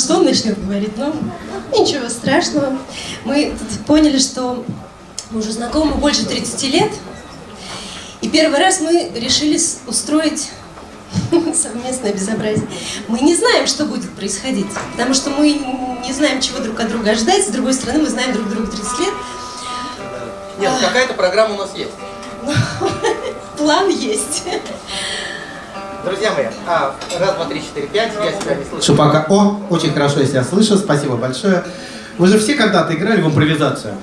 что он начнет говорить, но ничего страшного. Мы поняли, что мы уже знакомы больше 30 лет, и первый раз мы решили устроить совместное безобразие. Мы не знаем, что будет происходить, потому что мы не знаем, чего друг от друга ждать. С другой стороны, мы знаем друг друга 30 лет. Нет, какая-то программа у нас есть. План есть. Друзья мои, а, раз, два, три, четыре, пять, я себя не слышу. пока... О, очень хорошо я себя слышу, спасибо большое. Вы же все когда-то играли в импровизацию?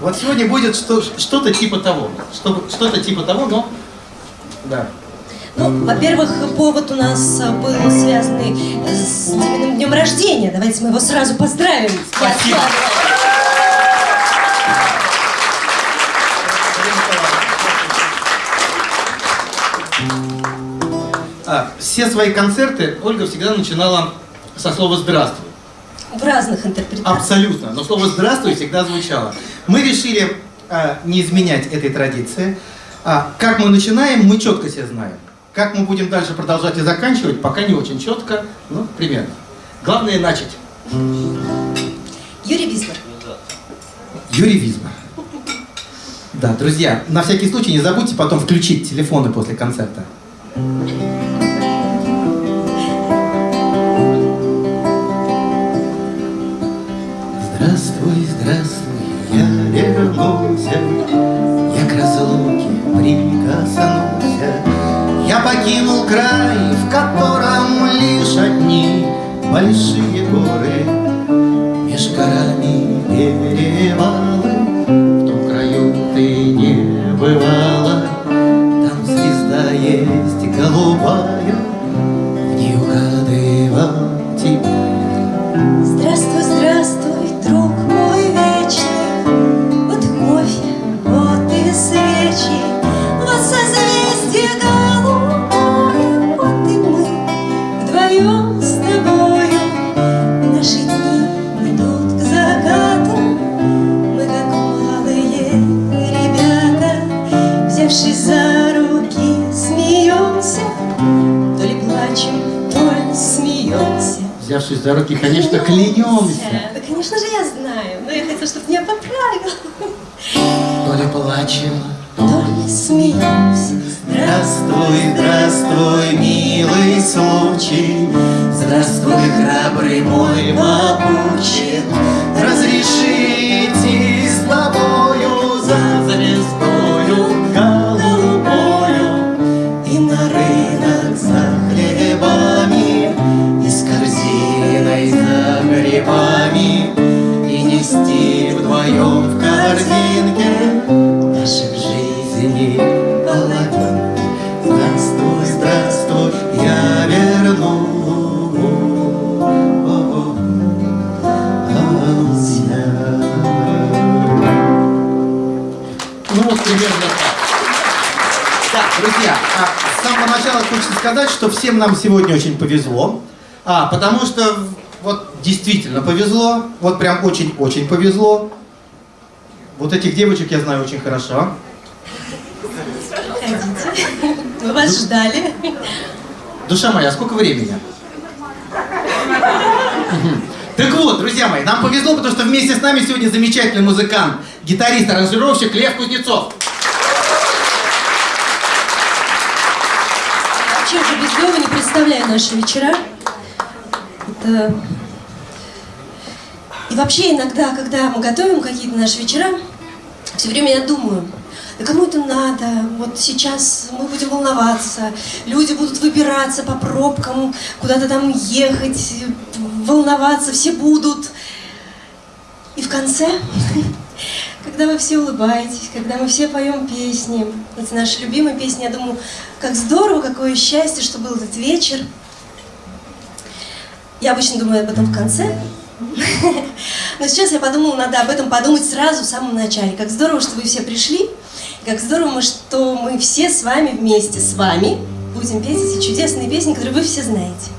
Вот сегодня будет что-то типа того. Что-то типа того, но... Да. Ну, во-первых, повод у нас был связанный с Диминым днем рождения. Давайте мы его сразу поздравим. Спасибо. Все свои концерты Ольга всегда начинала со слова «здравствуй». В разных интерпретациях. Абсолютно. Но слово «здравствуй» всегда звучало. Мы решили а, не изменять этой традиции. А, как мы начинаем, мы четко все знаем. Как мы будем дальше продолжать и заканчивать, пока не очень четко, ну, примерно. Главное начать. Юрий Висмар. Юрий Висмар. Да, друзья, на всякий случай не забудьте потом включить телефоны после концерта. Покинул край, в котором лишь одни Большие горы, меж горами перевалы, В том краю ты не бывала, Там звезда есть голубая, В ней угадывал за руки, конечно, клянемся. Да, конечно же, я знаю, но я хотела, чтобы ты меня поправил. То ли плачем, То ли смеемся. Здравствуй, здравствуй, милый случай, Здравствуй, храбрый мой попутчик, Разрешите друзья, а, с самого начала хочется сказать, что всем нам сегодня очень повезло, а, потому что вот действительно повезло, вот прям очень-очень повезло. Вот этих девочек я знаю очень хорошо. Ходите. Мы вас ждали. Душа моя, сколько времени? Так вот, друзья мои, нам повезло, потому что вместе с нами сегодня замечательный музыкант, гитарист, аранжировщик Лев Кузнецов. Вообще уже без Лёвы не представляю наши вечера. Это... И вообще иногда, когда мы готовим какие-то наши вечера, все время я думаю, да кому это надо? Вот сейчас мы будем волноваться, люди будут выбираться по пробкам, куда-то там ехать, волноваться, все будут. И в конце, когда вы все улыбаетесь, когда мы все поем песни, эти наши любимые песни, я думаю, как здорово, какое счастье, что был этот вечер. Я обычно думаю об этом в конце, но сейчас я подумала, надо об этом подумать сразу в самом начале. Как здорово, что вы все пришли, как здорово, что мы все с вами вместе с вами будем петь эти чудесные песни, которые вы все знаете.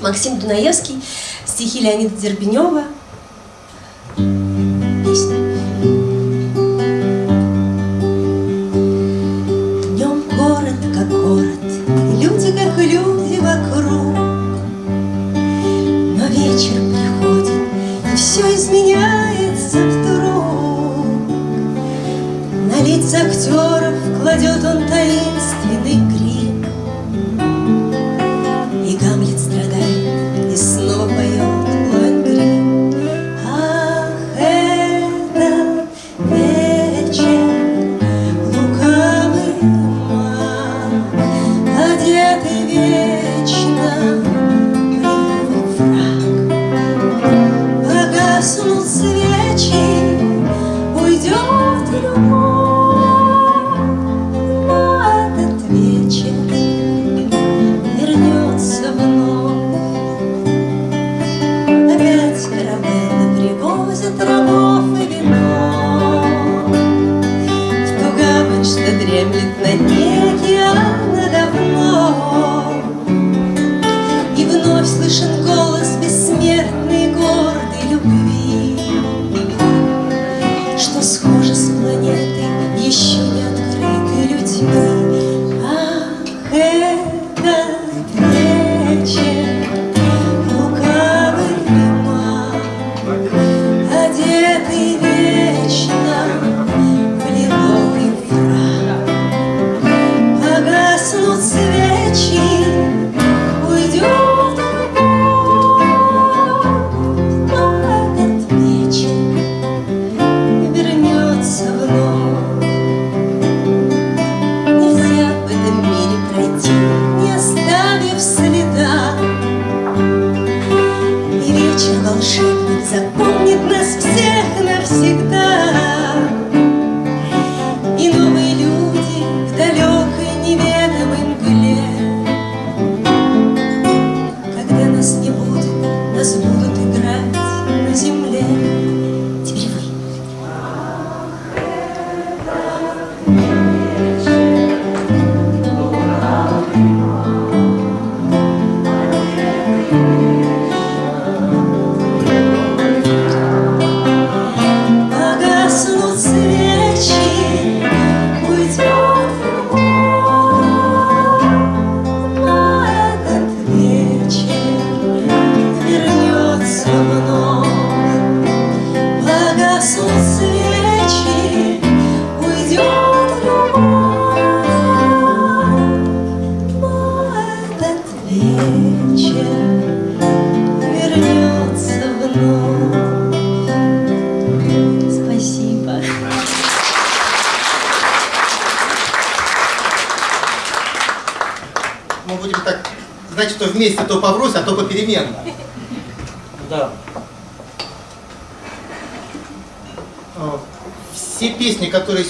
Максим Дунаевский, стихи Леонида Дербенева.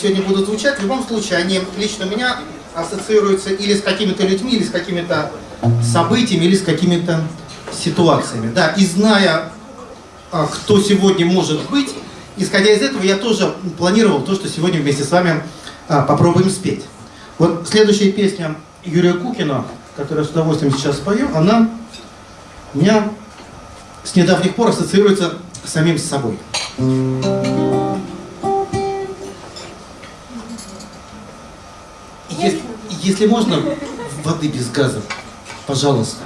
Сегодня будут звучать, в любом случае, они лично у меня ассоциируются или с какими-то людьми, или с какими-то событиями, или с какими-то ситуациями. Да, и зная, а, кто сегодня может быть, исходя из этого, я тоже планировал то, что сегодня вместе с вами а, попробуем спеть. Вот следующая песня Юрия Кукина, которую я с удовольствием сейчас спою, она у меня с недавних пор ассоциируется с самим собой. Если можно, воды без газа, пожалуйста.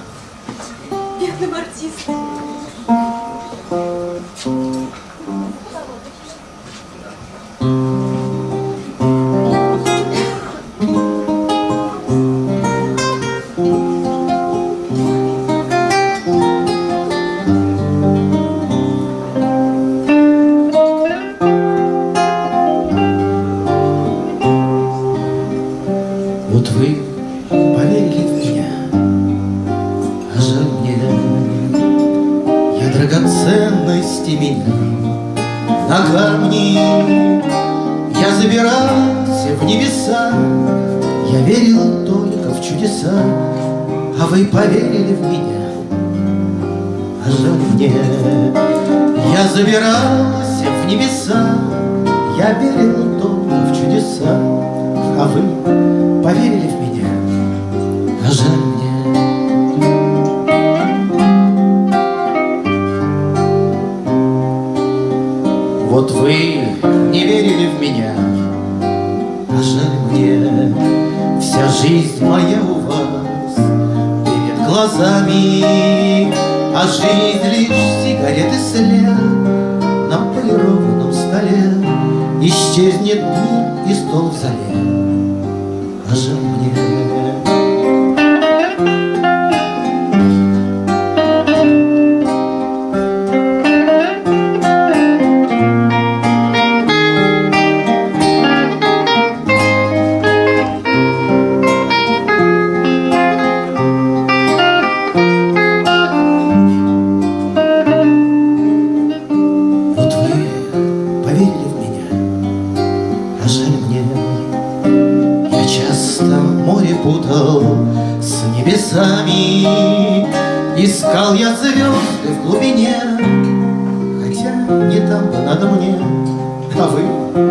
А вы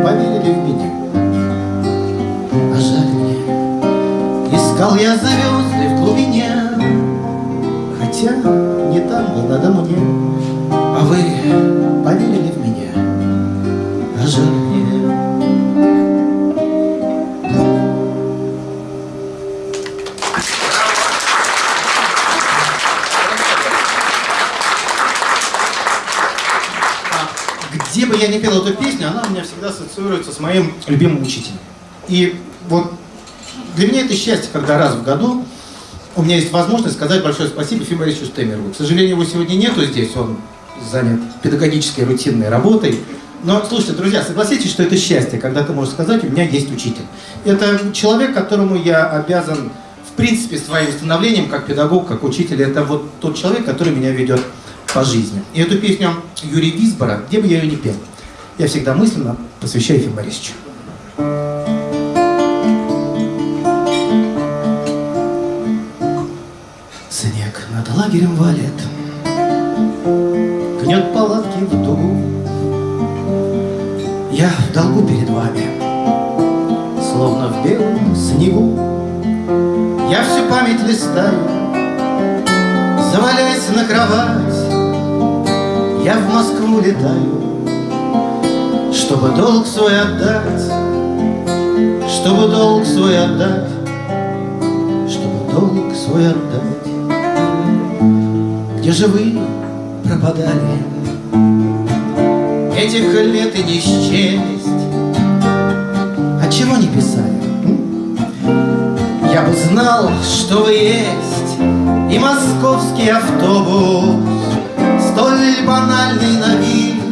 поверили в меня, а жаль мне. Искал я звезды в глубине, Хотя не там бы надо мне, А вы поверили в меня, а жаль мне. Где бы я не пел эту песню, она у меня всегда ассоциируется с моим любимым учителем. И вот для меня это счастье, когда раз в году у меня есть возможность сказать большое спасибо Ефиму Борисовичу. К сожалению, его сегодня нету здесь, он занят педагогической рутинной работой. Но, слушайте, друзья, согласитесь, что это счастье, когда ты можешь сказать, у меня есть учитель. Это человек, которому я обязан, в принципе, своим становлением, как педагог, как учитель. Это вот тот человек, который меня ведет по жизни. И эту песню Юрия Висбора, где бы я ее не пел, я всегда мысленно посвящаю Ефиму Борисовичу. Снег над лагерем валит, Гнет палатки в дугу. Я в долгу перед вами, Словно в белом снегу. Я всю память листаю, Завалясь на кровать, Я в Москву летаю, Чтобы долг свой отдать, Чтобы долг свой отдать, Чтобы долг свой отдать. Где же вы пропадали? Этих лет и не счесть. Отчего не писали? Я бы знал, что вы есть, И московский автобус, Столь банальный на вид,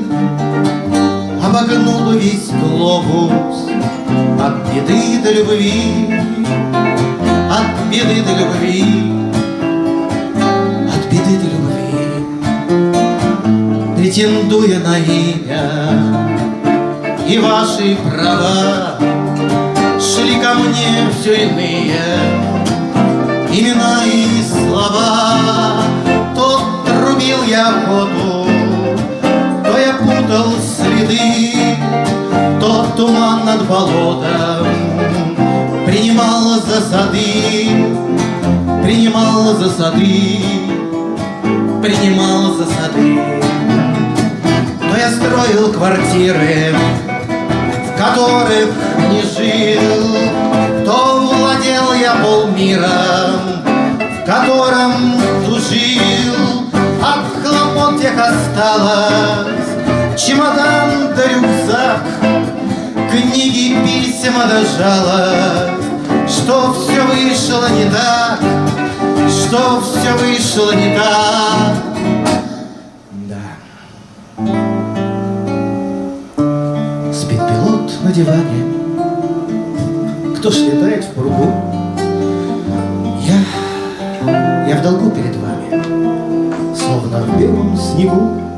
Обогнул весь глобус. От беды до любви, От беды до любви, От беды до любви, Претендуя на имя И ваши права, Шли ко мне все иные. Имена и слова То трубил я воду То я путал следы То туман над болотом Принимал за сады Принимал за сады Принимал за сады. То я строил квартиры в которых не жил, То владел я полмиром, в котором тужил. От хлопот тех осталось чемодан да рюкзак, Книги, письма да жалость, Что все вышло не так, что все вышло не так. Да. Спит пилот на диване Кто ж летает в пругу Я, я в долгу перед вами Словно в белом снегу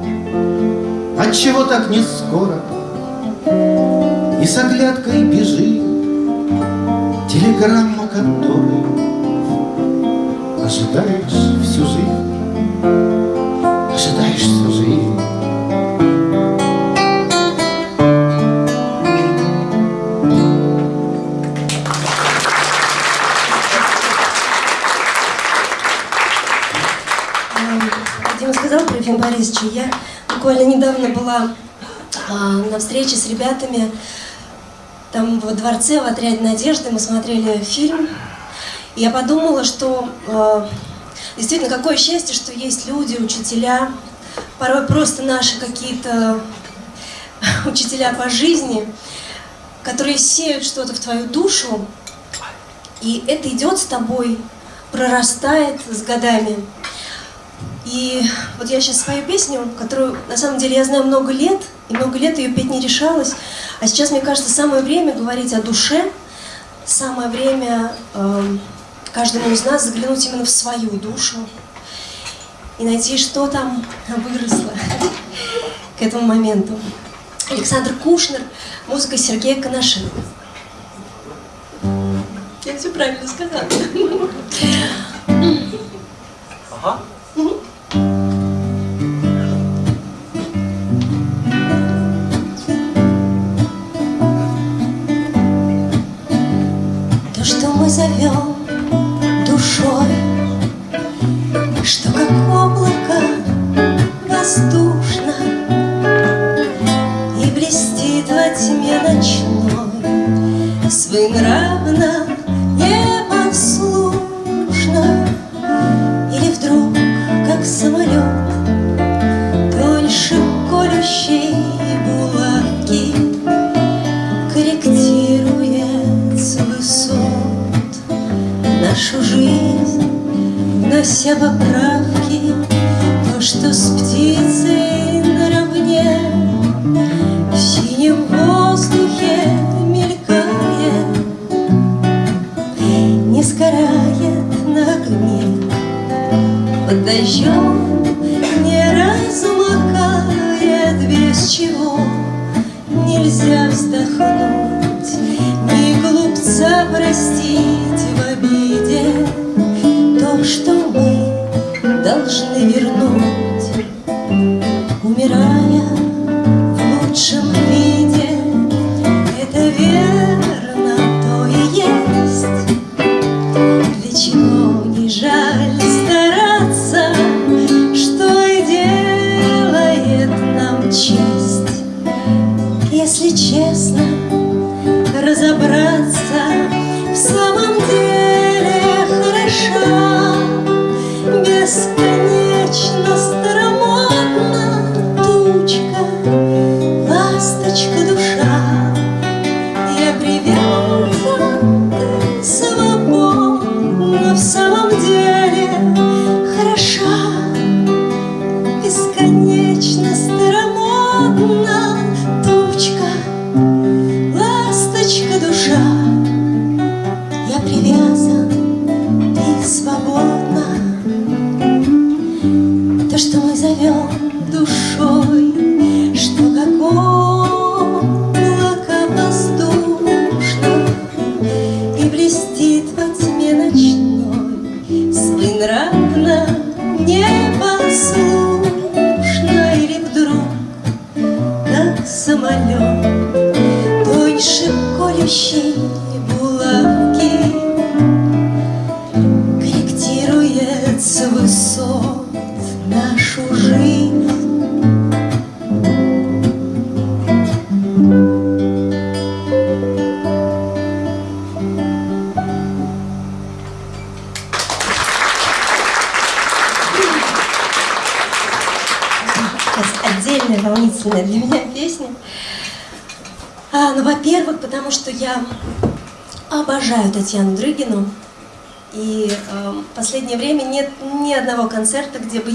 Отчего так не скоро. И с оглядкой бежит Телеграмма, которой Ожидаешь всю жизнь. Ожидаешь всю жизнь буквально недавно была а, на встрече с ребятами. Там во дворце, в отряде Надежды мы смотрели фильм. И я подумала, что а, действительно какое счастье, что есть люди, учителя, порой просто наши какие-то учителя по жизни, которые сеют что-то в твою душу, и это идет с тобой, прорастает с годами. И вот я сейчас свою песню, которую на самом деле я знаю много лет, и много лет ее петь не решалась. А сейчас, мне кажется, самое время говорить о душе, самое время э, каждому из нас заглянуть именно в свою душу и найти, что там выросло к этому моменту. Александр Кушнер, музыка Сергея Коношенко. Я все правильно сказала. Ага. Мы душой, Что как облако воздушно И блестит во тьме ночной, Своенравно, непослушно, Или вдруг, как самолет, нашу жизнь, внося поправки, то, что с птицей наравне в синем воздухе мелькает, не сгорает на огне, под дождем не раз без чего. Нельзя вздохнуть, Ни глупца простить Умирая в лучшем виде,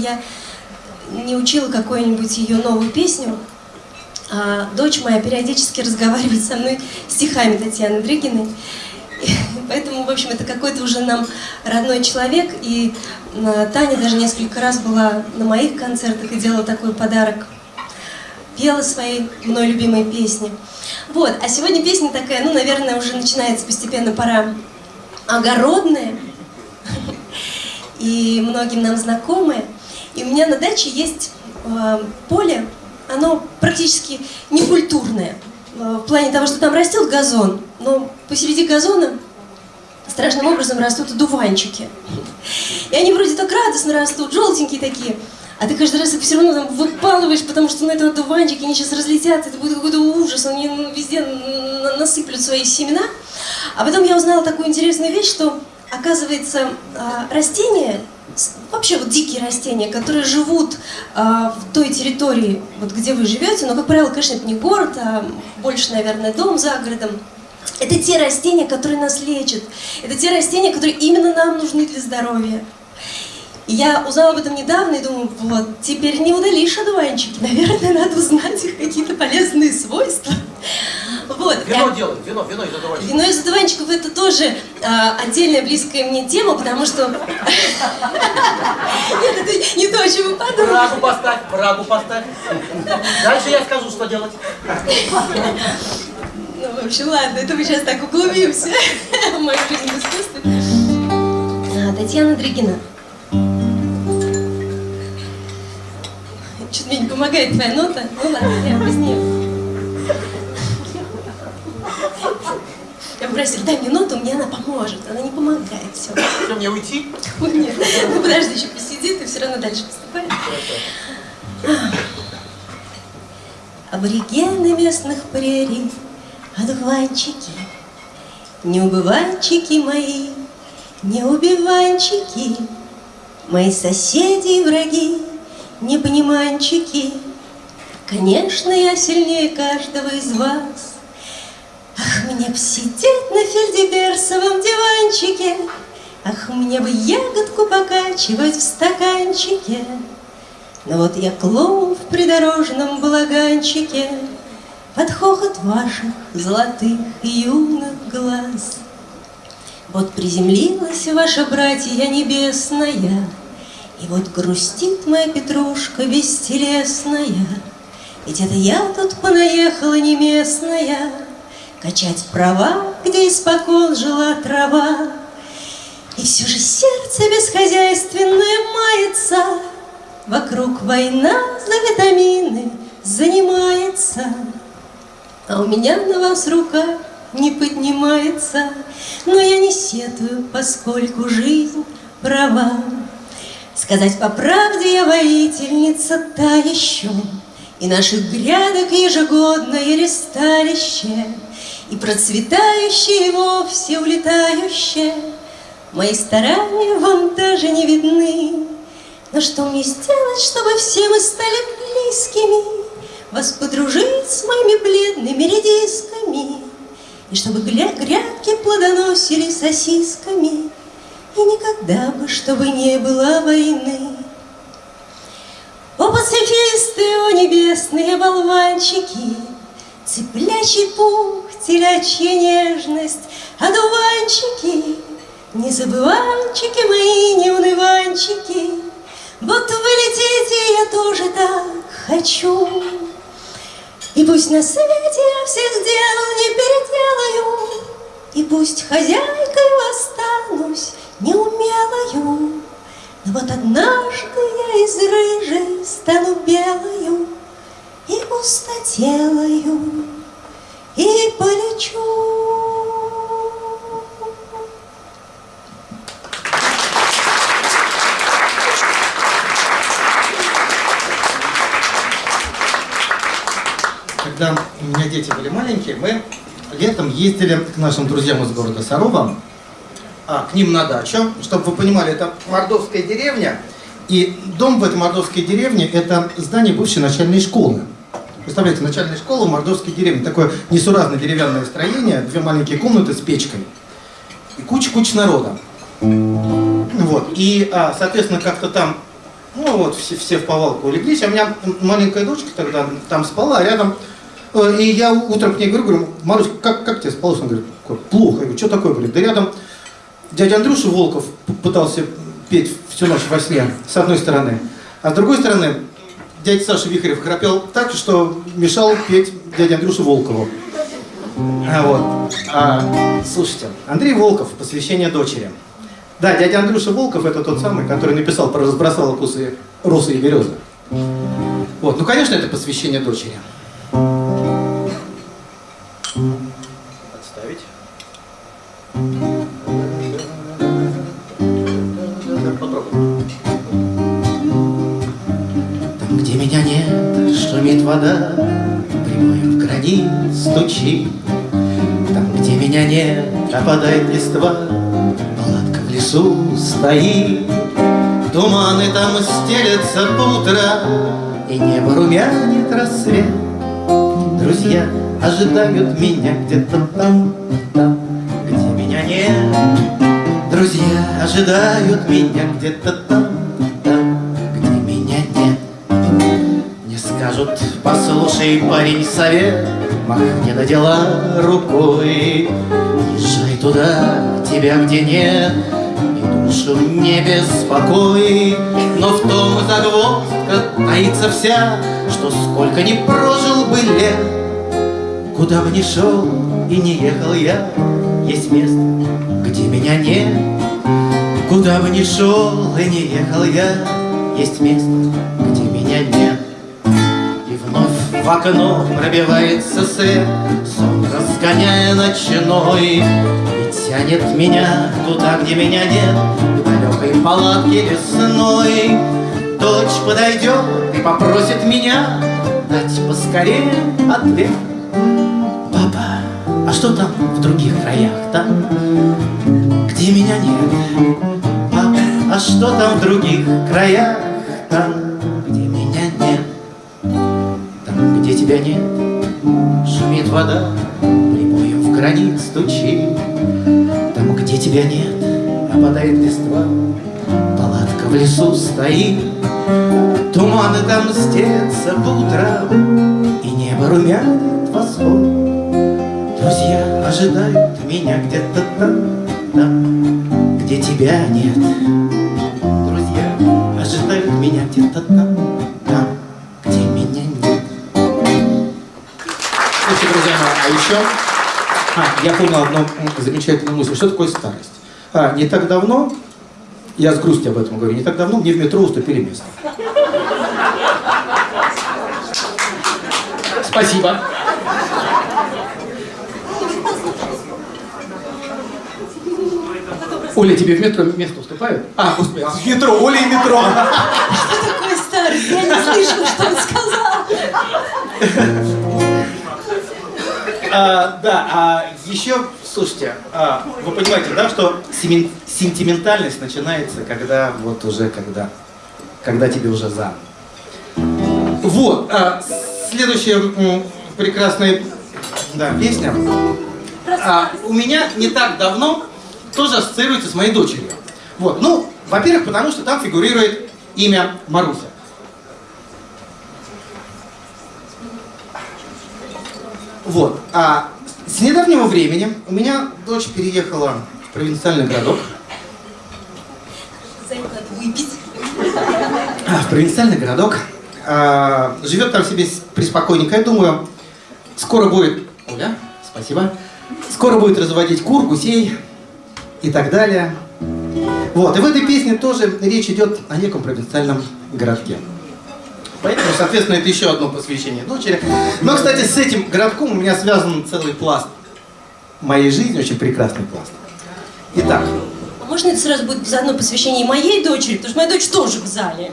я не учила какую-нибудь ее новую песню. А дочь моя периодически разговаривает со мной стихами Татьяны Дрыгиной. Поэтому, в общем, это какой-то уже нам родной человек. И э, Таня даже несколько раз была на моих концертах и делала такой подарок. Пела свои мной любимые песни. Вот, а сегодня песня такая, ну, наверное, уже начинается постепенно пора огородная. И многим нам знакомая. Меня на даче есть э, поле, оно практически некультурное. Э, в плане того, что там растет газон, но посреди газона страшным образом растут одуванчики. И они вроде так радостно растут, желтенькие такие. А ты каждый раз их все равно там выпалываешь, потому что ну, это одуванчики, они сейчас разлетятся, это будет какой-то ужас, они везде на- насыплют свои семена. А потом я узнала такую интересную вещь, что, оказывается, а, растения, вообще вот дикие растения, которые живут а, в той территории, вот где вы живете, но, как правило, конечно, это не город, а больше, наверное, дом за городом, это те растения, которые нас лечат. Это те растения, которые именно нам нужны для здоровья. Я узнала об этом недавно и думаю, вот, теперь не удалишь одуванчики. Наверное, надо узнать их какие-то полезные свойства. Вот. Вино Я- делай, вино, вино из одуванчика. Вино из одуванчиков это тоже а, отдельная близкая мне тема, потому что... Нет, это не то, о чем вы подумали. Брагу поставь, брагу поставь. Дальше я скажу, что делать. Ну, в общем, ладно, это мы сейчас так углубимся в мою жизнь в искусстве. Татьяна Дригина. Что-то мне не помогает твоя нота. Ну ладно, я без нее. Я попросила, дай мне ноту, мне она поможет. Она не помогает, все. Что, мне уйти? Нет, ну подожди, еще посиди, ты все равно дальше поступай. Аборигены местных прерий, одуванчики, неубыванчики мои, неубиванчики, мои соседи и враги, непониманчики. Конечно, я сильнее каждого из вас. Ах, мне б сидеть на фельдеберсовом диванчике, Ах, мне бы ягодку покачивать в стаканчике. Но вот я клоун в придорожном балаганчике Под хохот ваших золотых юных глаз. Вот приземлилась ваша братья небесная, И вот грустит моя петрушка бестелесная, Ведь это я тут понаехала не местная, Качать права, где испокон жила трава. И все же сердце бесхозяйственное мается, Вокруг война за витамины занимается, А у меня на вас рука не поднимается, Но я не сетую, поскольку жизнь права. Сказать по правде я воительница та еще, И наших грядок ежегодное ресталище, И процветающее и вовсе улетающее. Мои старания вам даже не видны, Но что мне сделать, чтобы все мы стали близкими, Вас подружить с моими бледными редисками, И чтобы грядки плодоносили сосисками, И никогда бы, чтобы не было войны. О, пацифисты, о, небесные болванчики, Цыплячий пух, телячья нежность, Одуванчики, незабыванчики мои, неуныванчики, Вот вы летите, я тоже так хочу. И пусть на свете я всех дел не переделаю, И пусть хозяйкой останусь неумелою, Но вот однажды я из рыжей стану белою И пустотелою, и полечу. Когда у меня дети были маленькие, мы летом ездили к нашим друзьям из города Сарова, а, к ним на дачу. Чтобы вы понимали, это мордовская деревня, и дом в этой мордовской деревне – это здание бывшей начальной школы. Представляете, начальная школа в мордовской деревне. Такое несуразное деревянное строение, две маленькие комнаты с печкой. И куча-куча народа. Вот. И, а, соответственно, как-то там, ну вот, все, все в повалку улеглись. А у меня маленькая дочка тогда там спала, а рядом... э, И я утром к ней говорю, говорю, Маруська, как, как тебе спалось? Она говорит, плохо. Я говорю, что такое? Говорит, да рядом дядя Андрюша Волков пытался петь всю ночь во сне, с одной стороны. А с другой стороны, дядя Саша Вихарев храпел так, что мешал петь дяде Андрюше Волкову. А, вот. А, слушайте, Андрей Волков, посвящение дочери. Да, дядя Андрюша Волков это тот самый, который написал про разбросала кусы росы и березы. Вот, ну конечно, это посвящение дочери. Вода, Прибоем в гранит стучит. Там, где меня нет, опадает листва, Палатка в лесу стоит. Туманы там стелятся утрам, И небо румянит рассвет. Друзья ожидают меня где-то там, там, где меня нет. Друзья ожидают меня где-то там, послушай, парень, совет, Махни на дела рукой. Езжай туда, тебя где нет, И душу не беспокой. Но в том загвоздка таится вся, Что сколько ни прожил бы лет, Куда бы ни шел и не ехал я, Есть место, где меня нет. Куда бы ни шел и не ехал я, Есть место, в окно пробивается свет, Сон разгоняя ночной, И тянет меня туда, где меня нет, К далекой палатке лесной. Дочь подойдет и попросит меня Дать поскорее ответ. Папа, а что там в других краях, там, где меня нет? Папа, а что там в других краях, там, тебя нет, шумит вода, прибоем в гранит стучит. Там, где тебя нет, опадает листва, палатка в лесу стоит. Туманы там стелятся по утрам, И небо румянит восход. Друзья ожидают меня где-то там, там, где тебя нет. Друзья ожидают меня где-то там, еще... А, я понял одну замечательную мысль. Что такое старость? А, не так давно, я с грустью об этом говорю, не так давно мне в метро уступили место. Спасибо. Оля, тебе в метро место уступают? А, господи, в метро, Оля и метро. Что такое старость? Я не слышала, что он сказал. А, да, а еще, слушайте, а, вы понимаете, да, что сентиментальность начинается, когда вот уже, когда, когда тебе уже за. Вот, а, следующая прекрасная да, песня. А, у меня не так давно тоже ассоциируется с моей дочерью. Вот, ну, во-первых, потому что там фигурирует имя Маруся. Вот. А с недавнего времени у меня дочь переехала в провинциальный городок. Выпить. А, в провинциальный городок. А, живет там себе преспокойненько. Я думаю, скоро будет... Оля, спасибо. Скоро будет разводить кур, гусей и так далее. Вот. И в этой песне тоже речь идет о неком провинциальном городке. Поэтому, соответственно, это еще одно посвящение дочери. Но, кстати, с этим городком у меня связан целый пласт моей жизни, очень прекрасный пласт. Итак, А можно это сразу будет заодно посвящение моей дочери? Потому что моя дочь тоже в зале.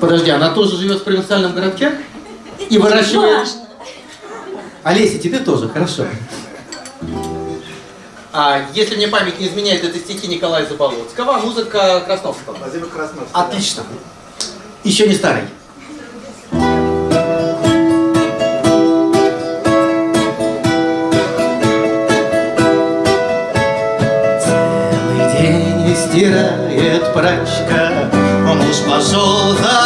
подожди, она тоже живет в провинциальном городке? И выращивает... важно. Олеся, тебе тоже, хорошо. А если мне память не изменяет, это стихи Николая Заболоцкого, музыка Красновского. Владимир Красновский. Отлично. Еще не старый. Целый день стирает прачка, муж пошел за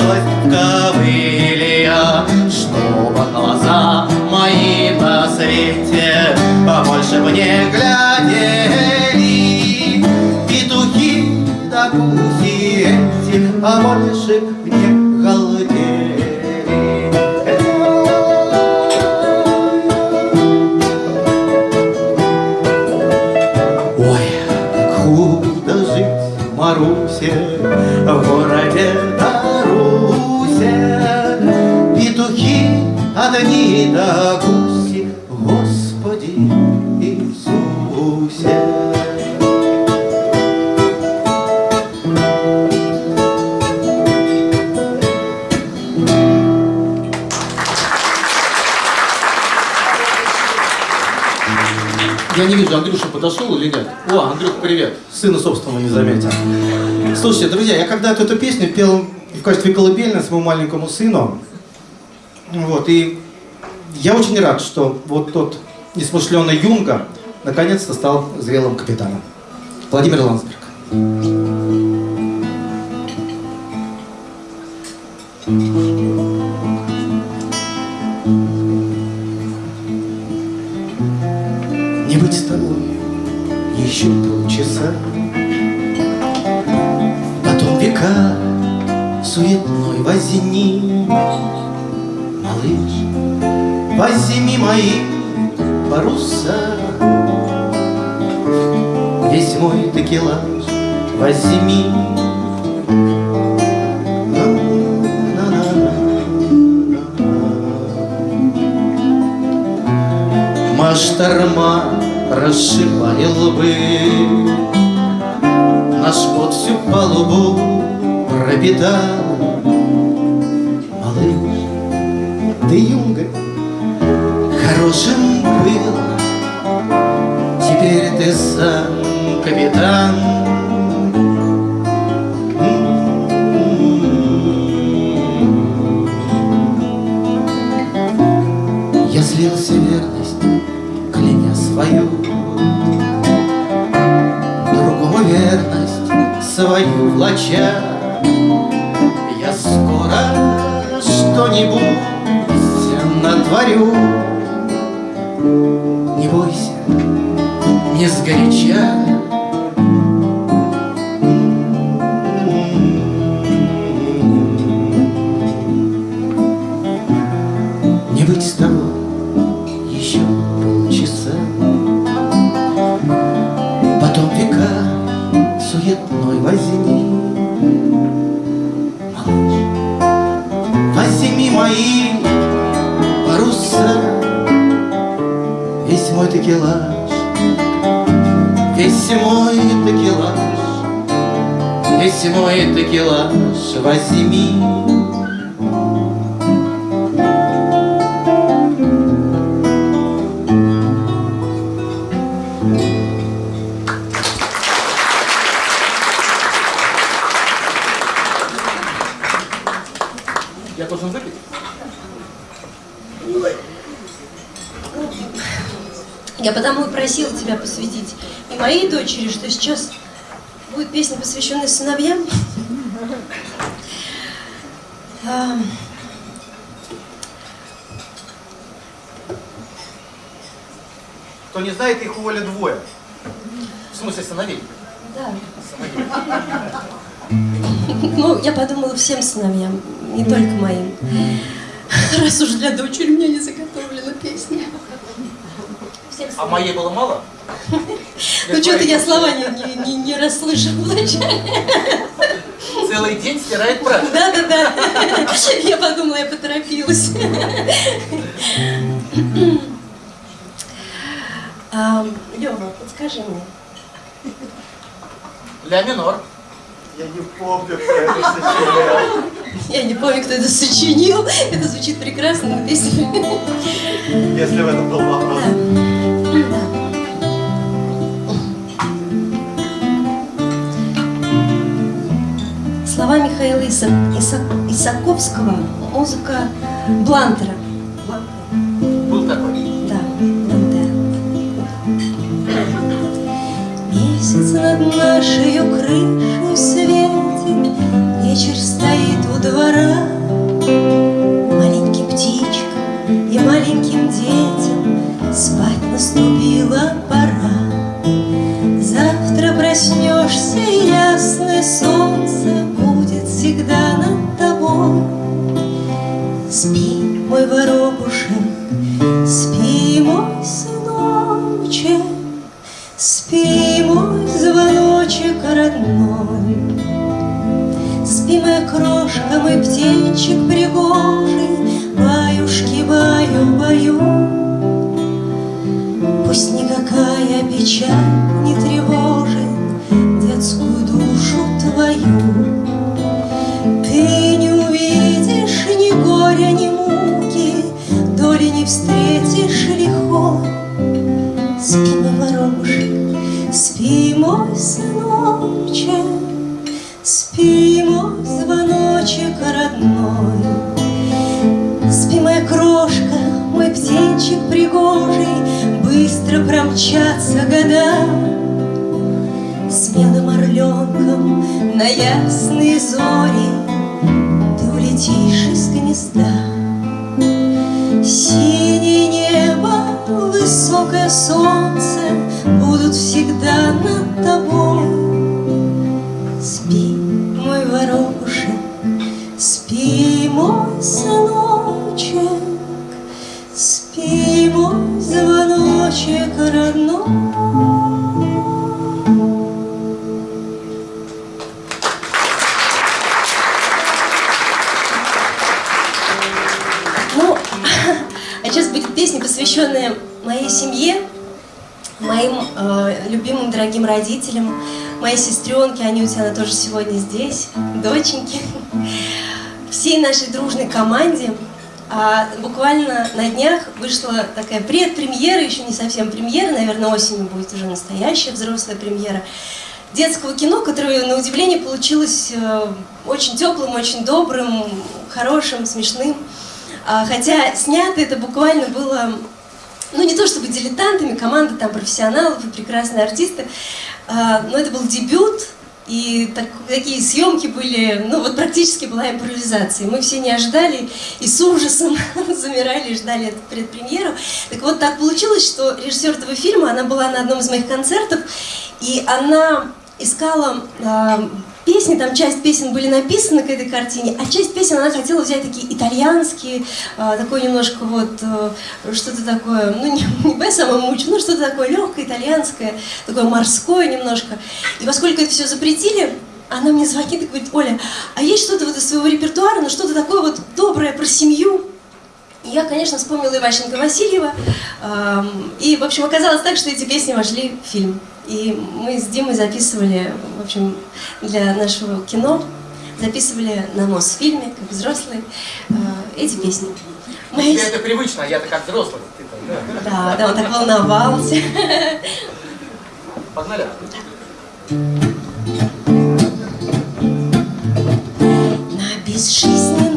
в ковылья Чтобы глаза мои на свете а больше мне глядели. Петухи да гуси эти, а больше мне одни да гуси, Господи Иисусе. Я не вижу, Андрюша подошел или нет? О, Андрюх, привет. Сына собственного не заметил. Слушайте, друзья, я когда-то эту песню пел в качестве колыбельной своему маленькому сыну. Вот, и я очень рад, что вот тот несмышленый Юнга наконец-то стал зрелым капитаном. Владимир Ландсберг. Не быть с тобой еще полчаса Потом века суетной возни Малыш, возьми мои паруса. Весь мой текелаж возьми. Машторма расшибали лбы Наш пот всю палубу пропитал ты юнга хорошим был. Теперь ты сам капитан. Я слился верность, кляня свою. Другому верность свою влача. Я скоро что-нибудь натворю Не бойся, не сгоряча мой текелаж возьми Я должен выпить? Я потому и просила тебя посвятить и моей дочери, что сейчас будет песня, посвященная сыновьям. Кто не знает, их уволят двое. В смысле сыновей? Да. Сыновей. Ну, я подумала всем сыновьям, не только моим. Раз уж для дочери у меня не заготовлена песня. А моей было мало? Ну, что-то я слова не, не, не, не расслышала вначале. Целый день стирает прах. Да, да, да. Я подумала, я поторопилась. А, Лёва, подскажи мне. Ля минор. Я не помню, кто это сочинял. Я не помню, кто это сочинил. Это звучит прекрасно, но песня... Если в этом был вопрос. Да. Слова Михаила Иса- Иса- Исаковского, музыка Блантера. Был такой. Да. Месяц над нашей крышей светит, Вечер стоит у двора. Маленьким птичкам и маленьким детям Спать наступила пора. Нашей дружной команде. А буквально на днях вышла такая предпремьера, еще не совсем премьера, наверное, осенью будет уже настоящая взрослая премьера детского кино, которое, на удивление, получилось э, очень теплым, очень добрым, хорошим, смешным. А, хотя снято это буквально было, ну не то чтобы дилетантами, команда там профессионалов и прекрасные артисты, а, но это был дебют, и так, такие съемки были, ну вот практически была импровизация. Мы все не ожидали и с ужасом замирали ждали эту предпремьеру. Так вот так получилось, что режиссер этого фильма, она была на одном из моих концертов, и она искала э, песни, там часть песен были написаны к этой картине, а часть песен она хотела взять такие итальянские, э, такой немножко вот, э, что-то такое, ну не, не Бесса Мамучи, но что-то такое легкое, итальянское, такое морское немножко. И поскольку это все запретили, она мне звонит и говорит, Оля, а есть что-то вот из своего репертуара, ну что-то такое вот доброе про семью? И я, конечно, вспомнила Иващенко Васильева, и, в общем, оказалось так, что эти песни вошли в фильм. И мы с Димой записывали, в общем, для нашего кино, записывали на Мосфильме, как взрослые, э, эти песни. Мы... Тебе это привычно, а я-то как взрослый. Да, да, он так волновался. Погнали. На безжизненных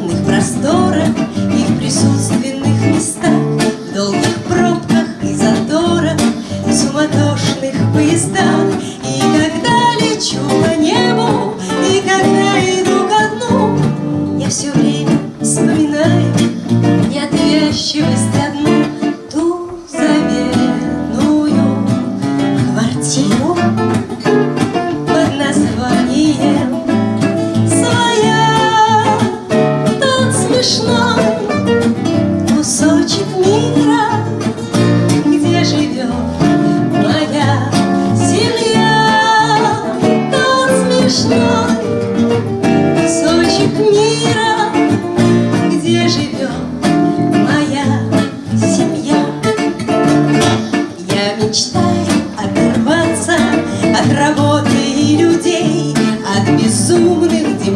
поездах. И когда лечу по небу, и когда иду ко дну, я все время вспоминаю неотвязчивость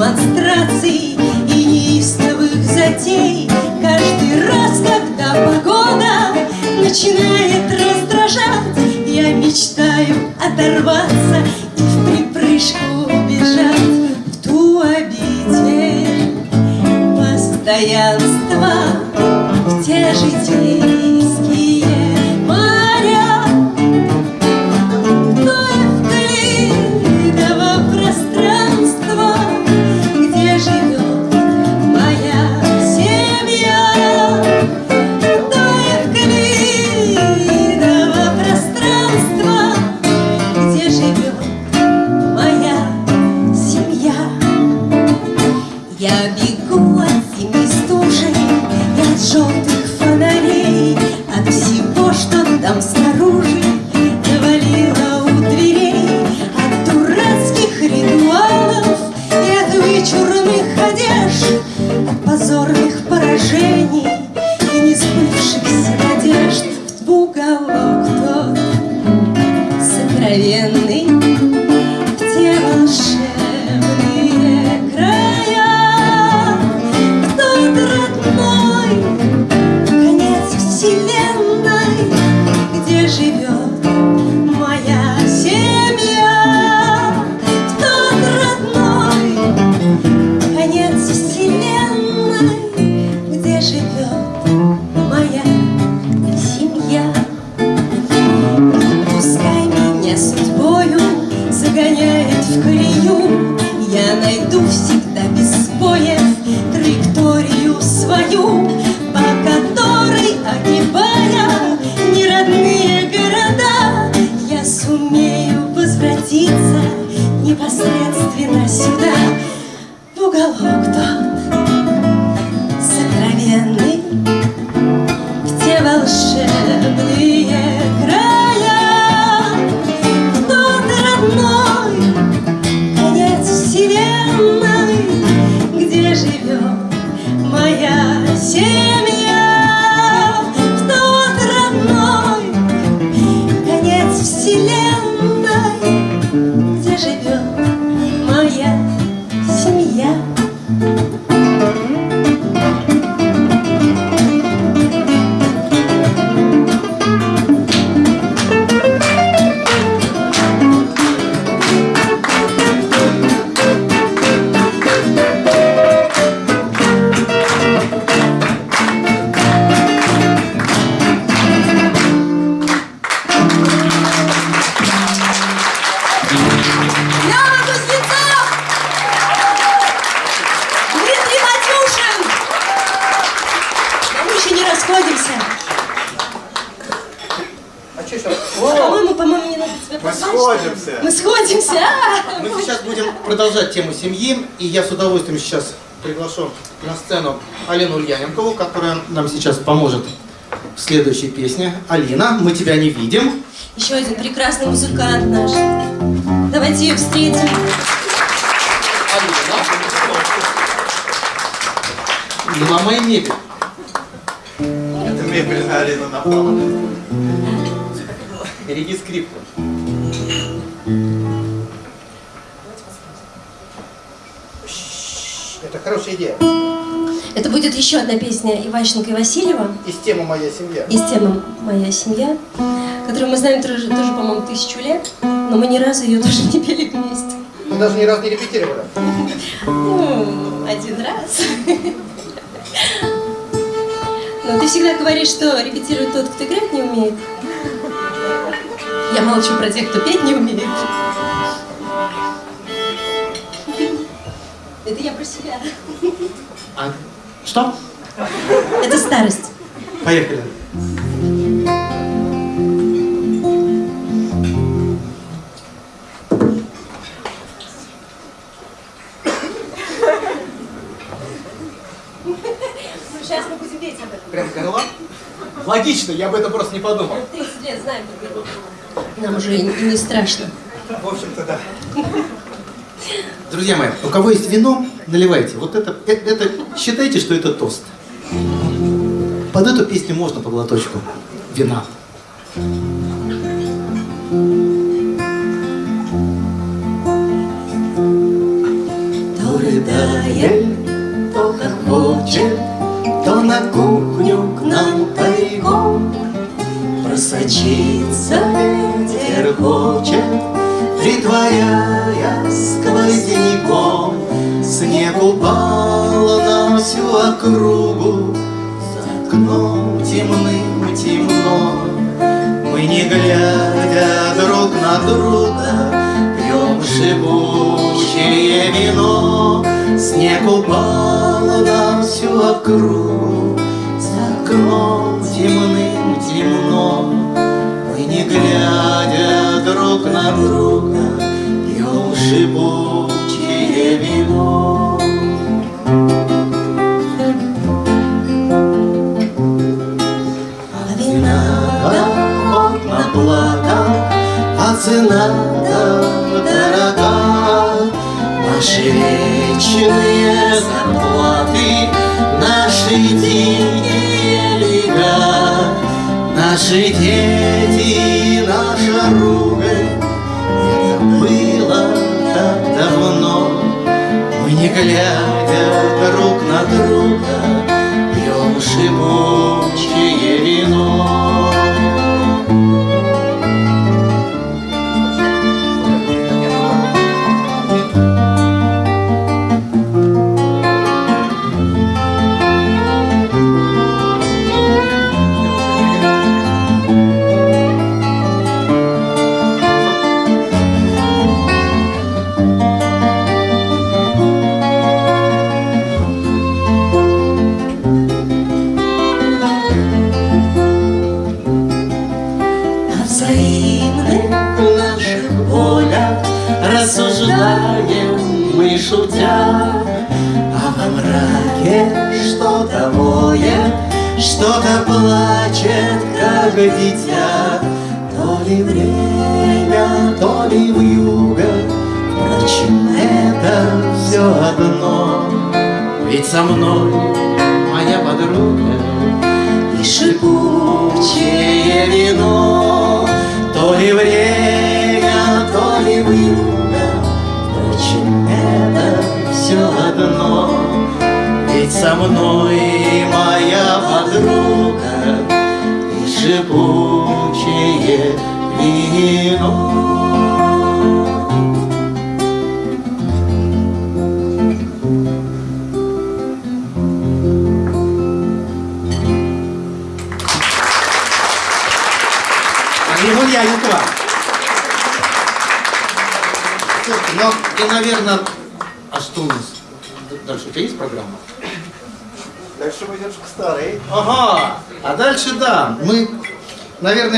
демонстраций и неистовых затей. Каждый раз, когда погода начинает раздражать, я мечтаю оторваться удовольствием сейчас приглашу на сцену Алину Ульяненкову, которая нам сейчас поможет в следующей песне. Алина, мы тебя не видим. Еще один прекрасный музыкант наш. Давайте ее встретим. Алина. Ну, на моей мебель. Это мебельная Алина напала. Береги скрипку. Идея. Это будет еще одна песня Иващенко и Васильева Из темы «Моя семья». из темы «Моя семья», которую мы знаем тоже, тоже по-моему, тысячу лет, но мы ни разу ее тоже не пели вместе. Мы даже ни разу не репетировали. Ну, один раз. Но ты всегда говоришь, что репетирует тот, кто играть не умеет. Я молчу про тех, кто петь не умеет. Поехали. Сейчас мы будем петь об этом. Прям горла? Логично, я об этом просто не подумал. 30 лет знаем, как это. Нам уже не страшно. В общем-то, да. Друзья мои, у кого есть вино, наливайте. Вот это, э- это, считайте, что это тост. Под эту песню можно по глоточку вина. То рыдает, то хохочет, то на кухню к нам тайком Просочиться ветер хочет, притворяя сквозняком Снег упал на всю округу, вино Снег упал на всю округу. За окном темным темно. Мы не глядя друг на друга Пьем шипучее вино. А охотно плакал, а цена дорога. Вечные зарплаты, наши дикие лега, Наши дети, наша ругань, это было так давно. Мы не глядя друг на друга, пьем шипучее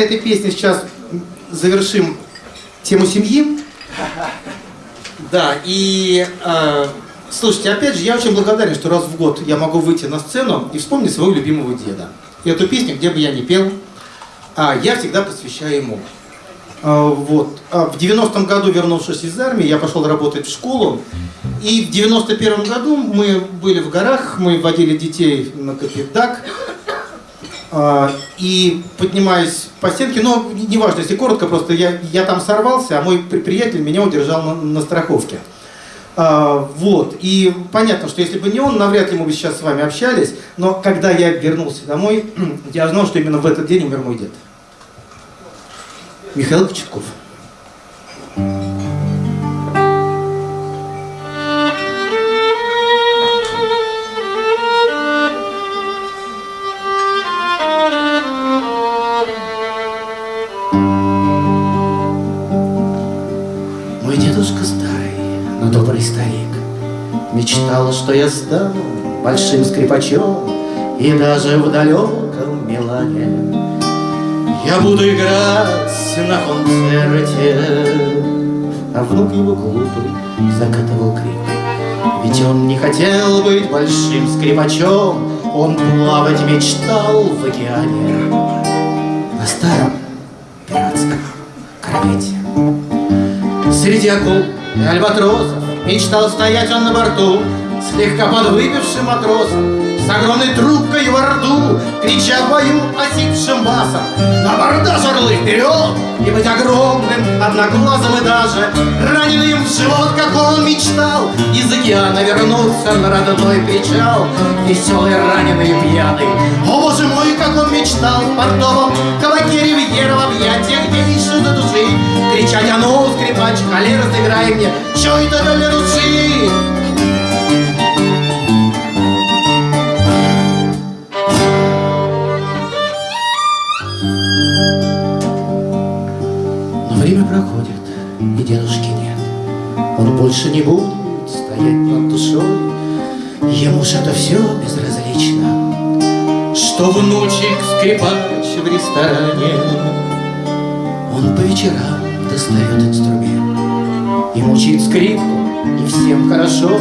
этой песней сейчас завершим тему семьи. Да, и э, слушайте, опять же, я очень благодарен, что раз в год я могу выйти на сцену и вспомнить своего любимого деда. И эту песню, где бы я ни пел, а, я всегда посвящаю ему. А, вот. А в 90-м году, вернувшись из армии, я пошел работать в школу. И в 91-м году мы были в горах, мы водили детей на Капитак. А, и поднимаясь по стенке, но неважно, если коротко, просто я, я там сорвался, а мой при- приятель меня удержал на, на страховке. А, вот, и понятно, что если бы не он, навряд ли мы бы сейчас с вами общались, но когда я вернулся домой, я знал, что именно в этот день умер мой дед. Михаил Кочетков. Стану большим скрипачом И даже в далеком Милане. Я буду играть на концерте А внук его глупый закатывал крик. Ведь он не хотел быть большим скрипачом Он плавать мечтал в океане. На старом пиратском корвете. Среди акул и альбатросов Мечтал стоять он на борту Слегка подвыпившим матросом С огромной трубкой во рту Крича в бою осипшим басом. На бордаж орлы вперед И быть огромным, одноглазым и даже Раненым в живот, как он мечтал. Из океана вернуться на родной причал Веселый, раненый и пьяный. О, боже мой, как он мечтал В портовом кабаке ривьера В объятиях гейши до души. Кричать, а ну, скрипач, холер, сыграй мне Чё это для души? Больше не будет стоять над душой. Ему же это все безразлично, Что внучек скрипач в ресторане. Он по вечерам достает инструмент И мучит скрипку, и всем хорошо.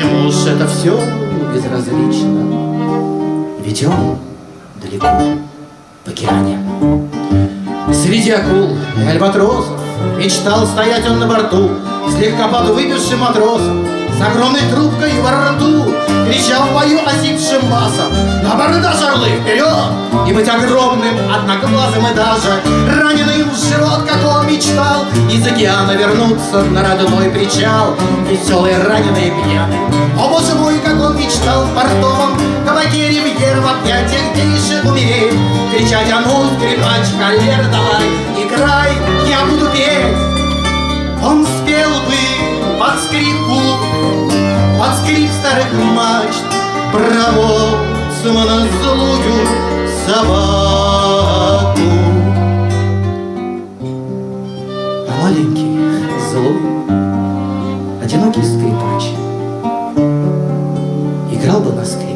Ему же это все безразлично, Ведь он далеко в океане. Среди акул и альбатросов Мечтал стоять он на борту Слегка подвыпившим матросом С огромной трубкой во рту Кричал в бою осипшим басом. На бордаж орлы вперед! И быть огромным, одноглазым и даже Раненым в живот, как он мечтал Из океана вернуться на родной причал. Веселый, раненый пьяный О, боже мой, как он мечтал в портовом Кабаке ривьер в объятиях гейши умереть. Кричать, а ну, скрипач, холер, давай, играй, я буду петь Он спел бы под скрипку, под скрип старых мачт Про боцмана злую собаку А маленький, злой, одинокий скрипач Играл бы на скрипке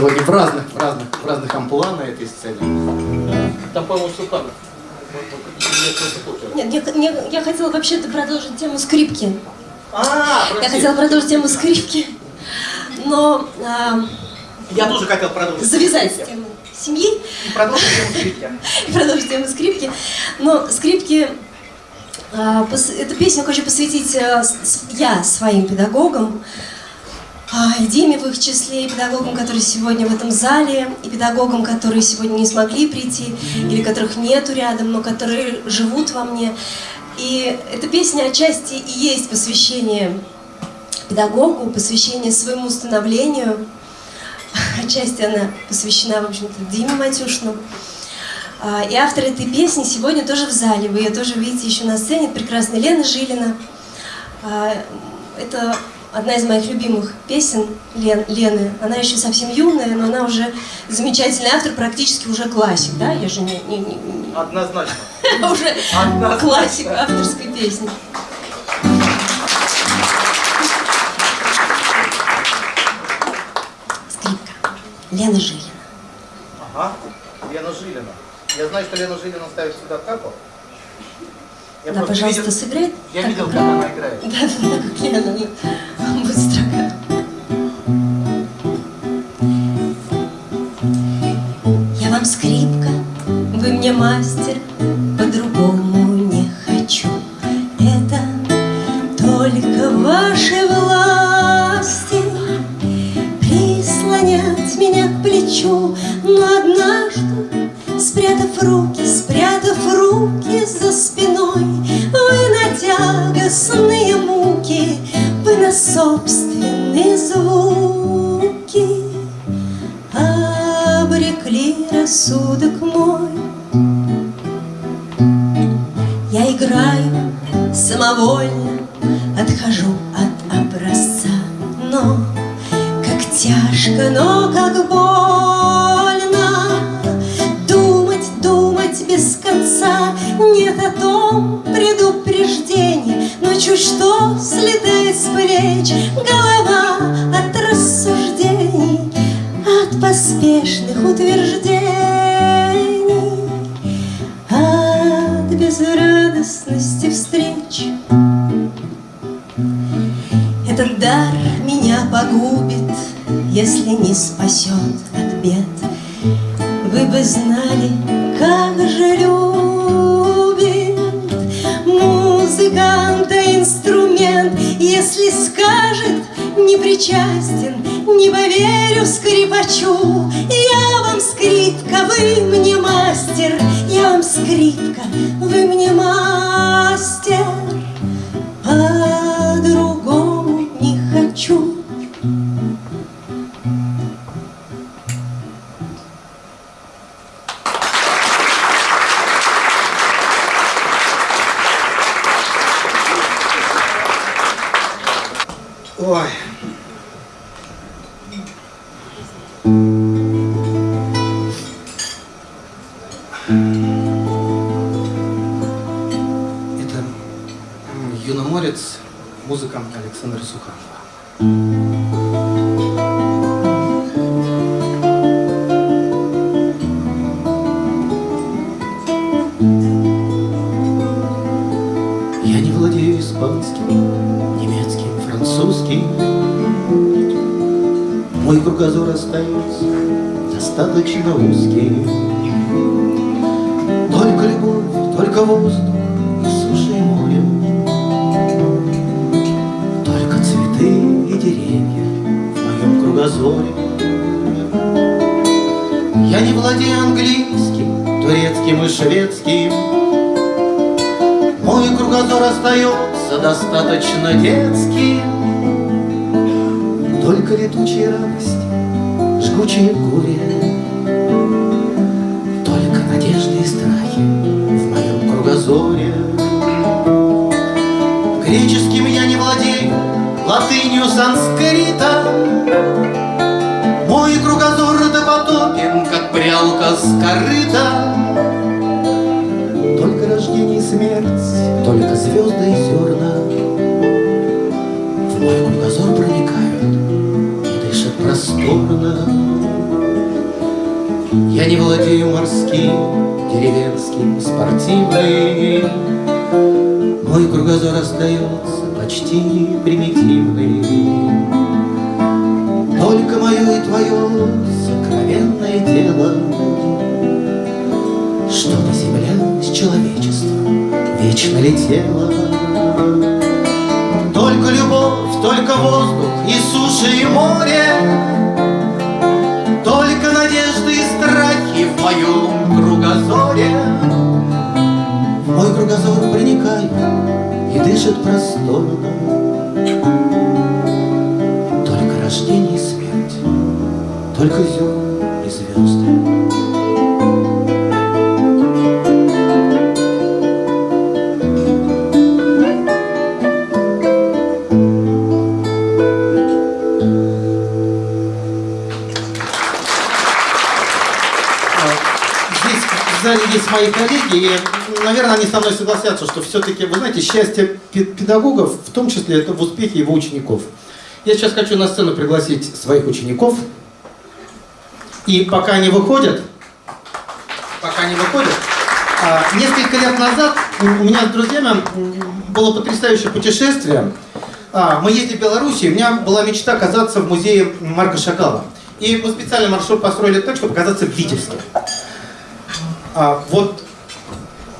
сегодня в разных, в разных, в разных амплуа на этой сцене. Там, по-моему, Суханов. Нет, я, я- я хотела вообще-то продолжить тему скрипки. А, Я хотела продолжить тему скрипки, но а, Я тоже хотел продолжить. завязать с темой семьи. И продолжим тему скрипки. И продолжим тему скрипки. Но скрипки... а, Эту песню хочу посвятить а, я своим педагогам, и Диме в их числе, и педагогам, которые сегодня в этом зале, и педагогам, которые сегодня не смогли прийти, или которых нету рядом, но которые живут во мне. И эта песня отчасти и есть посвящение педагогу, посвящение своему становлению. Отчасти она посвящена, в общем-то, Диме Матюшину. А, И автор этой песни сегодня тоже в зале. Вы ее тоже видите еще на сцене. Прекрасная Лена Жилина. А, Это одна из моих любимых песен Лен- Лены. Она еще совсем юная, но она уже замечательный автор, практически уже классик. Да? Я же не, не- не- Однозначно. уже классик авторской песни. Скрипка. Лена Жилина. Ага. Лена Жилина. Я знаю, что Лена Жилина ставит сюда капу. Я Да, пожалуйста, видел- сыграй. Я так, видел, как как она играет. Да, да, да, как Лена, ну, будь строга. Я вам скрипка, вы мне мастер, по-другому не хочу. Это только в вашей власти прислонять меня к плечу, но однажды, спрятав руки, руки за спиной, вы на тягостные муки, вы на собственные звуки. Обрекли рассудок мой. Я играю самовольно, отхожу от образца, но как тяжко, но как больно конца. Нет о том предупреждений Но чуть что слетает с плеч. Голова от рассуждений От поспешных утверждений От безрадостности встреч. Этот дар меня погубит, если не спасет от бед. Вы бы знали, если скажет не причастен, не поверю скрипачу. Я вам скрипка, вы мне мастер, я вам скрипка, вы мне мастер детским. Кругозор проникают и дышат просторно. Я не владею морским, деревенским, спортивным. Мой кругозор остается почти примитивный. Только мое и твое сокровенное дело Чтобы земля с человечеством вечно летела. Только воздух и суша и море, Только надежды и страхи в моем кругозоре. В мой кругозор проникает и дышит просторно. Только рождение и смерть, только зерна мои коллеги, и, наверное, они со мной согласятся, что все-таки, вы знаете, счастье пе- педагогов, в том числе, это в успехе его учеников. Я сейчас хочу на сцену пригласить своих учеников, и пока они выходят, пока они выходят, а, несколько лет назад у меня с друзьями было потрясающее путешествие. А, Мы ездили в Белоруссию, у меня была мечта оказаться в музее Марка Шагала. И мы специально маршрут построили так, чтобы оказаться в Витебске. А, вот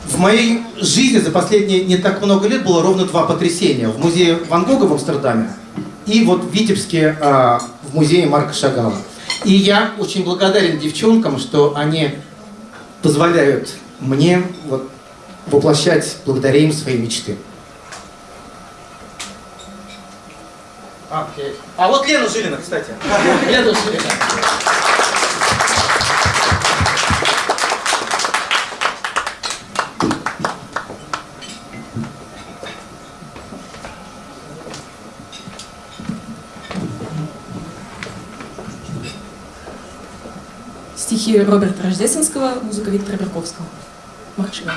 в моей жизни за последние не так много лет было ровно два потрясения. В музее Ван Гога в Амстердаме и вот в Витебске а, в музее Марка Шагала. И я очень благодарен девчонкам, что они позволяют мне вот, воплощать благодаря им свои мечты. А. А вот Лена Жилина, кстати. Лена Жилина. Стихи Роберта Рождественского, музыка Виктора Берковского. Маршева.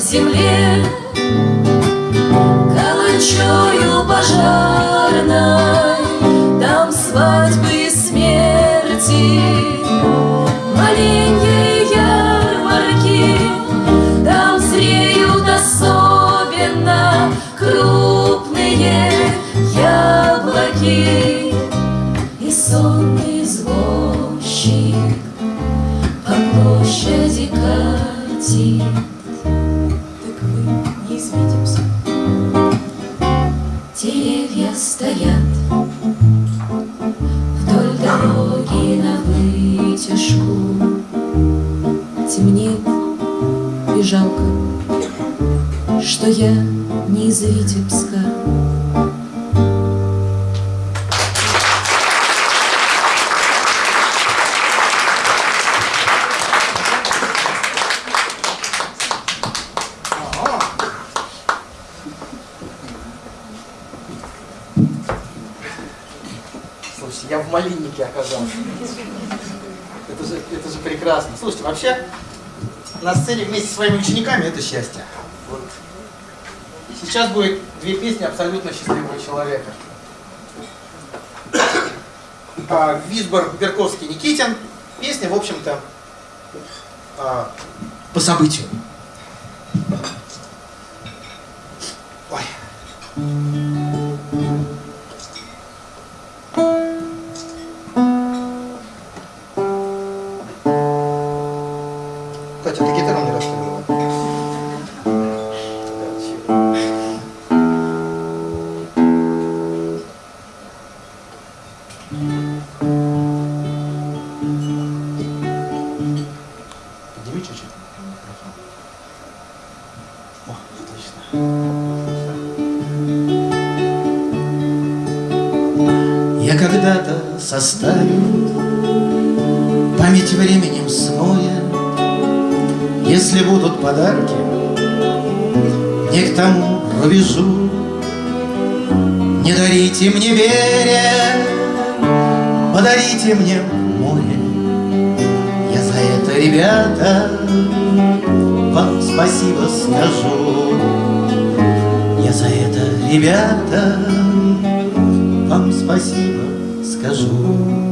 Земле сцене вместе с своими учениками это счастье. Вот. Сейчас будет две песни абсолютно счастливого человека. А, Висбор, Берковский, Никитин. Песня, в общем-то, а, по событию. Память временем смоя Если будут подарки Не к тому рубежу Не дарите мне берег Подарите мне море. Я за это, ребята Вам спасибо скажу. Я за это, ребята вам спасибо скажу.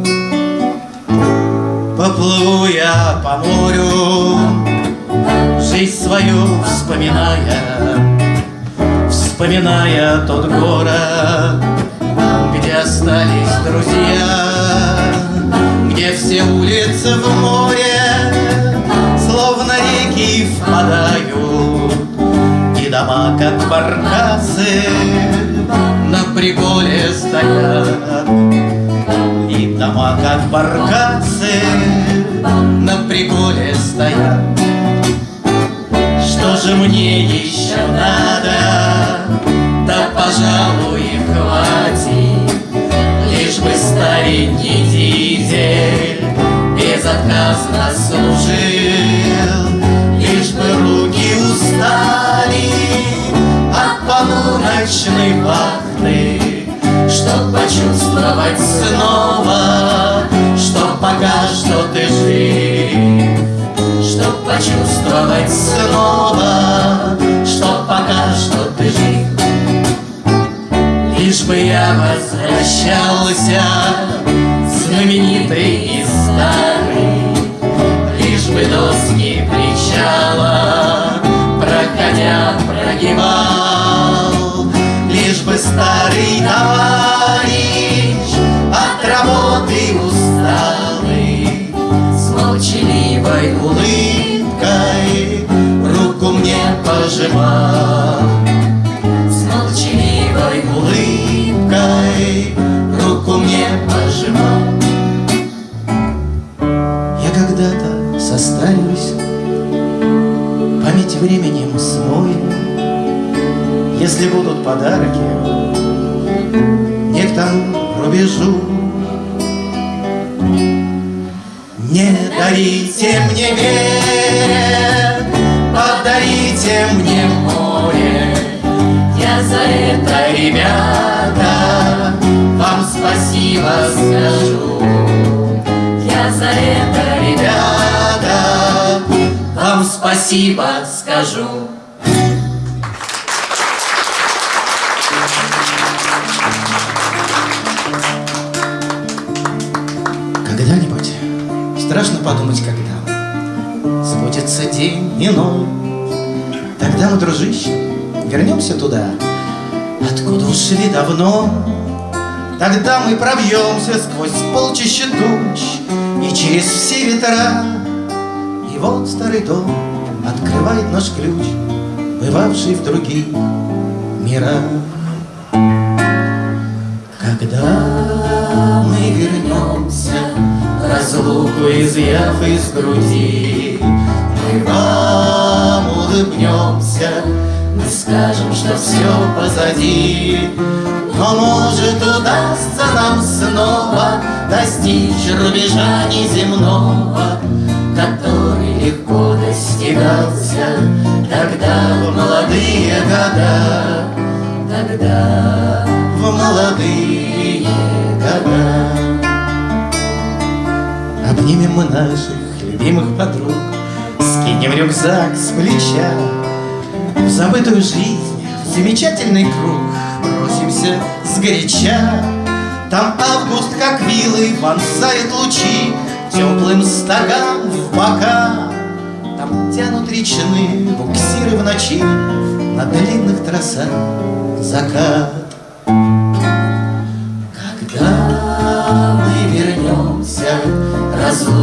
Поплыву я по морю, жизнь свою вспоминая, вспоминая тот город, где остались друзья, где все улицы в море, словно реки впадают, и дома, как баркасы, на приколе стоят дома, как баркасы На приколе стоят. Что же мне еще надо? Да, пожалуй, хватит. Лишь бы старенький дизель Безотказно служил. Лишь бы руки устали от полуночной вахты, Чтоб почувствовать снова, что пока что ты жив, Чтоб почувствовать снова, что пока что ты жив. Лишь бы я возвращался, знаменитый и старый, Лишь бы доски причала, проходя, прогибал, Бы старый товарищ от работы усталый С молчаливой улыбкой руку мне пожимал. С молчаливой улыбкой руку мне пожимал подарки. Не тому рубежу. Не дарите мне берег Подарите мне море. Я за это, ребята Вам спасибо скажу. Я за это, ребята Вам спасибо скажу подумать, когда Сбудется день иной Тогда мы, дружище, вернемся туда Откуда ушли давно. Тогда мы пробьемся сквозь полчища туч И через все ветра. И вот старый дом открывает наш ключ Бывавший в других мирах разлуку изъяв из груди, Мы вам улыбнемся, мы скажем, что все позади. Но может удастся нам снова достичь рубежа неземного, Который легко достигался тогда в молодые года, тогда в молодые года. Наших любимых подруг. Скинем рюкзак с плеча В забытую жизнь, в замечательный круг Бросимся сгоряча. Там август, как вилы, вонзает лучи Теплым стогам в бока. Там тянут речные буксиры в ночи На длинных трассах закат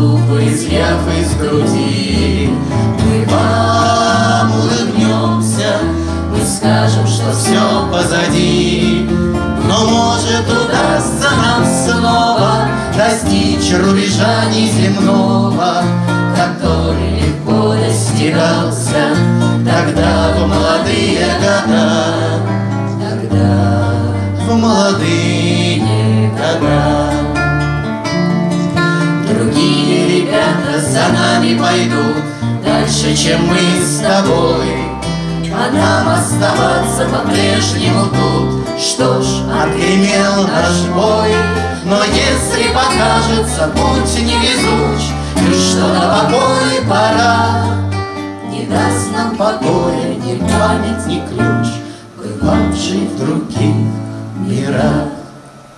разлуку изъяв из груди, мы вам улыбнемся, мы скажем, что все позади. Но может удастся нам снова достичь рубежа неземного, пойдут Дальше, чем мы с тобой. А нам оставаться по-прежнему тут. Что ж, отгремел наш бой Но если покажется путь невезуч И что на покой пора. Не даст нам покоя ни память, ни ключ Бывавший в других мирах.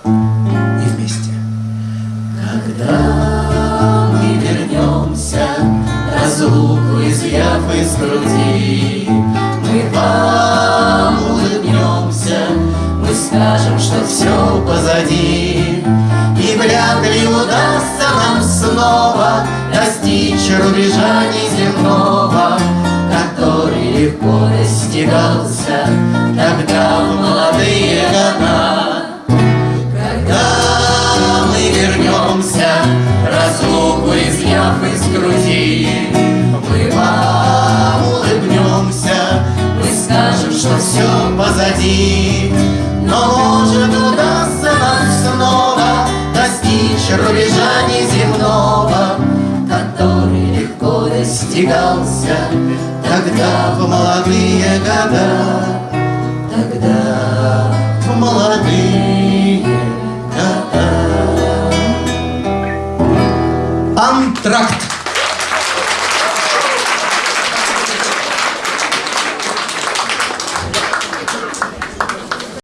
И вместе когда мы вернемся, разлуку изъяв из груди, мы вам улыбнемся, мы скажем, что все позади. И вряд ли удастся нам снова достичь рубежа неземного, который легко достигался тогда в молодые года. Вернемся, разлуку изъяв из груди, мы вам улыбнемся, мы скажем, что все позади. Но может удастся нам снова достичь рубежа неземного, который легко достигался тогда в молодые года, года. Антракт.